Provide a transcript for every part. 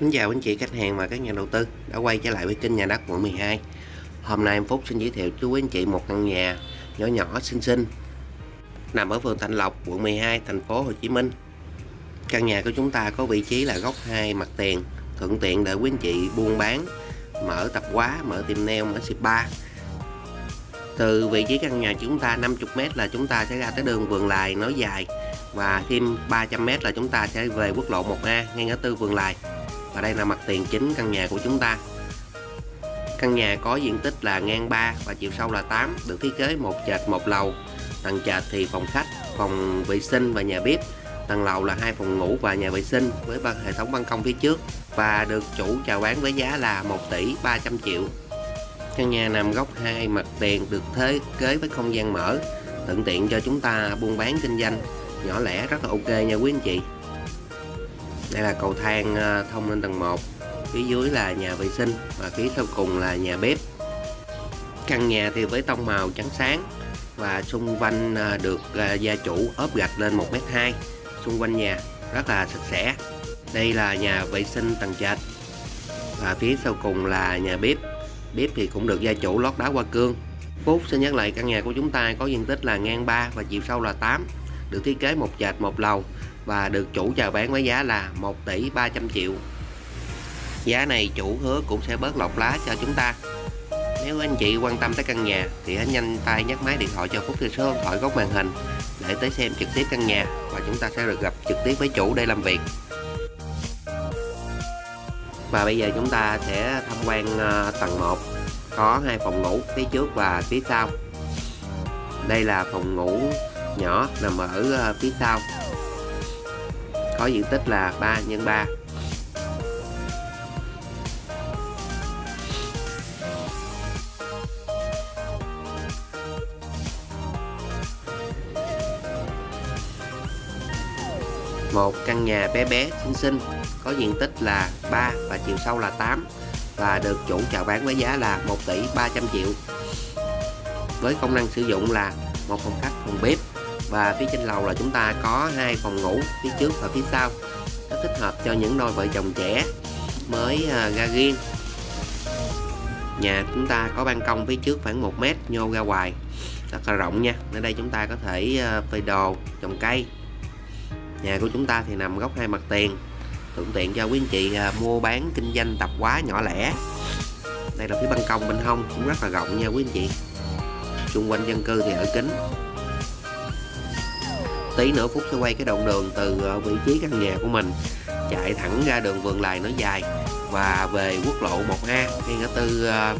Xin chào anh chị khách hàng và các nhà đầu tư đã quay trở lại với kênh nhà đất quận 12 Hôm nay em Phúc xin giới thiệu chú quý anh chị một căn nhà nhỏ nhỏ xinh xinh nằm ở phường Thạnh Lộc, quận 12, thành phố Hồ Chí Minh. Căn nhà của chúng ta có vị trí là góc 2 mặt tiền thuận tiện để quý anh chị buôn bán mở tập quá, mở tiệm nail, mở spa từ vị trí căn nhà chúng ta 50m là chúng ta sẽ ra tới đường vườn lài nối dài và thêm 300m là chúng ta sẽ về quốc lộ 1A ngay ngã tư vườn lài và đây là mặt tiền chính căn nhà của chúng ta. Căn nhà có diện tích là ngang 3 và chiều sâu là 8 được thiết kế một trệt một lầu. Tầng trệt thì phòng khách, phòng vệ sinh và nhà bếp. Tầng lầu là hai phòng ngủ và nhà vệ sinh với hệ thống ban công phía trước và được chủ chào bán với giá là 1 tỷ 300 triệu. Căn nhà nằm góc hai mặt tiền được thiết kế với không gian mở, thuận tiện cho chúng ta buôn bán kinh doanh. Nhỏ lẻ, rất là ok nha quý anh chị đây là cầu thang ờ, thông lên tầng 1 phía dưới là nhà vệ sinh và phía sau cùng là nhà bếp. Căn nhà thì với tông màu trắng sáng và xung quanh ờ, được ờ, gia chủ ốp gạch lên 1m2 xung quanh nhà rất là sạch sẽ. Đây là nhà vệ sinh tầng trệt và phía sau cùng là nhà bếp. Bếp thì cũng được gia chủ lót đá hoa cương. Phúc xin nhắc lại căn nhà của chúng ta có diện tích là ngang 3 và chiều sâu là 8 được thiết kế một trệt một lầu và được chủ chào bán với giá là 1 tỷ 300 triệu. Giá này chủ hứa cũng sẽ bớt lọc lá cho chúng ta. Nếu anh chị quan tâm tới căn nhà thì hãy nhanh tay nhắc máy điện thoại cho Phúc theo số điện thoại góc màn hình để tới xem trực tiếp căn nhà và chúng ta sẽ được gặp trực tiếp với chủ để làm việc. Và bây giờ chúng ta sẽ tham quan ờ, tầng 1 có hai phòng ngủ phía trước và phía sau. Đây là phòng ngủ nhỏ nằm ở ờ, phía sau có diện tích là 3 x 3 một căn nhà bé bé xinh xinh có diện tích là 3 và chiều sâu là 8 và được chủ chào bán với giá là 1 tỷ 300 triệu. Với công năng sử dụng là một phòng khách, phòng bếp và phía trên lầu là chúng ta có hai phòng ngủ, phía trước và phía sau. Nó thích hợp cho những đôi vợ chồng trẻ mới à, ra riêng. Nhà chúng ta có ban công phía trước khoảng 1 mét, nhô ra ngoài. Rất là rộng nha. Ở đây chúng ta có thể à, phơi đồ, trồng cây. Nhà của chúng ta thì nằm góc hai mặt tiền. Thuận tiện cho quý anh chị à, mua bán kinh doanh tập quá nhỏ lẻ. Đây là phía ban công bên hông, cũng rất là rộng nha quý anh chị. Xung quanh dân cư thì ở kính tí nữa Phúc sẽ quay cái đoạn đường từ ờ, vị trí căn nhà của mình chạy thẳng ra đường vườn lài nó dài và về quốc lộ 1A ngay ngã tư ờ,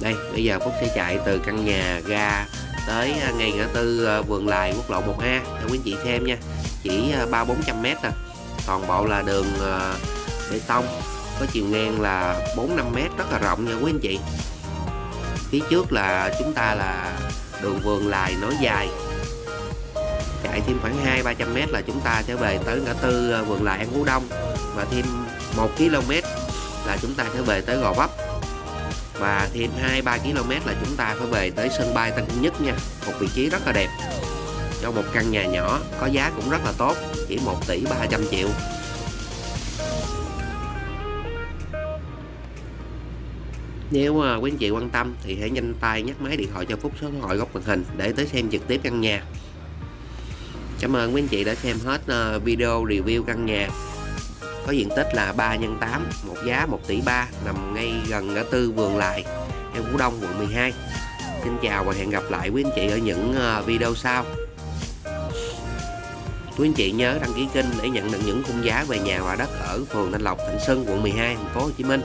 đây, bây giờ Phúc sẽ chạy từ căn nhà ra tới ờ, ngay ngã tư vườn lài quốc lộ 1A cho quý anh chị xem nha, chỉ ba bốn trăm mét à. Toàn bộ là đường bê tông, có chiều ngang là 4 5 mét, rất là rộng nha quý anh chị. Phía trước là chúng ta là đường vườn lại nối dài. Chạy thêm khoảng 2 300 m là chúng ta sẽ về tới ngã tư ờ, vườn lại An Phú Đông. Và thêm 1 km là chúng ta sẽ về tới Gò Vấp. Và thêm 2 3 km là chúng ta phải về tới sân bay Tân Sơn Nhất nha. Một vị trí rất là đẹp. Cho một căn nhà nhỏ, có giá cũng rất là tốt, chỉ 1 tỷ 300 triệu. Nếu ờ, quý anh chị quan tâm thì hãy nhanh tay nhắc máy điện thoại cho Phúc số điện thoại góc màn hình để tới xem trực tiếp căn nhà. Cảm ơn quý anh chị đã xem hết ờ, video review căn nhà. Có diện tích là 3 x 8 một giá 1 tỷ 3 nằm ngay gần ngã tư vườn lại em Phú Đông quận 12 Xin chào và hẹn gặp lại quý anh chị ở những ờ, video sau. Quý anh chị nhớ đăng ký kênh để nhận được những khung giá về nhà và đất ở phường Thanh Lộc, Thạnh sơn quận 12, thành phố Hồ Chí Minh.